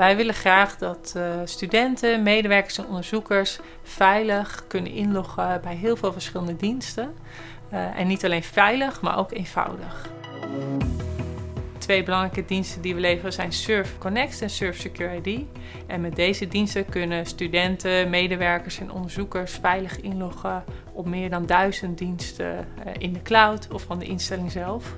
Wij willen graag dat uh, studenten, medewerkers en onderzoekers veilig kunnen inloggen bij heel veel verschillende diensten. Uh, en niet alleen veilig, maar ook eenvoudig. Twee belangrijke diensten die we leveren zijn Surf Connect en Surf Secure. En met deze diensten kunnen studenten, medewerkers en onderzoekers veilig inloggen op meer dan duizend diensten uh, in de cloud of van de instelling zelf.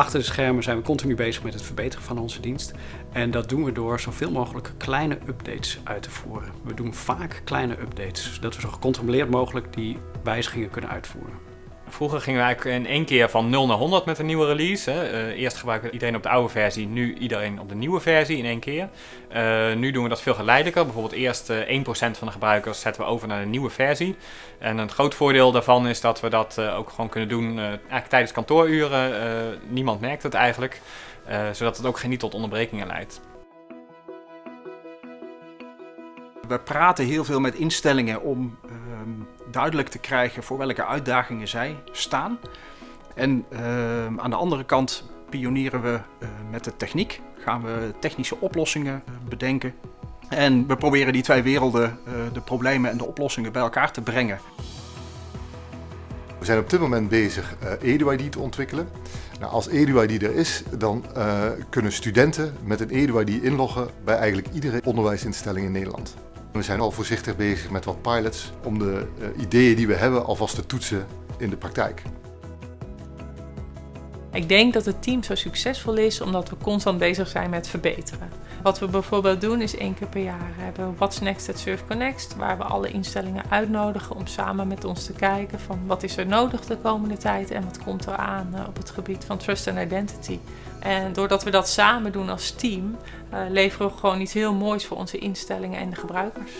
Achter de schermen zijn we continu bezig met het verbeteren van onze dienst. En dat doen we door zoveel mogelijk kleine updates uit te voeren. We doen vaak kleine updates, zodat we zo gecontroleerd mogelijk die wijzigingen kunnen uitvoeren. Vroeger gingen we eigenlijk in één keer van 0 naar 100 met een nieuwe release. Hè. Uh, eerst gebruikte iedereen op de oude versie, nu iedereen op de nieuwe versie in één keer. Uh, nu doen we dat veel geleidelijker. Bijvoorbeeld eerst uh, 1% van de gebruikers zetten we over naar de nieuwe versie. En een groot voordeel daarvan is dat we dat ook gewoon kunnen doen eigenlijk tijdens kantooruren. niemand merkt het eigenlijk, zodat het ook geen niet tot onderbrekingen leidt. We praten heel veel met instellingen om duidelijk te krijgen voor welke uitdagingen zij staan. En uh, aan de andere kant pionieren we uh, met de techniek. Gaan we technische oplossingen bedenken. En we proberen die twee werelden, de problemen en de oplossingen, bij elkaar te brengen. We zijn op dit moment bezig uh, EduID te ontwikkelen. Nou, als EduID er is, dan kunnen studenten met een EduID inloggen bij eigenlijk iedere onderwijsinstelling in Nederland. We zijn al voorzichtig bezig met wat pilots om de uh, ideeën die we hebben alvast te toetsen in de praktijk. Ik denk dat het team zo succesvol is omdat we constant bezig zijn met verbeteren. Wat we bijvoorbeeld doen is één keer per jaar hebben we What's Next at Surf Connect, waar we alle instellingen uitnodigen om samen met ons te kijken van wat is er nodig de komende tijd en wat komt er aan op het gebied van trust and identity. En doordat we dat samen doen als team, uh, leveren we gewoon iets heel moois voor onze instellingen en de gebruikers.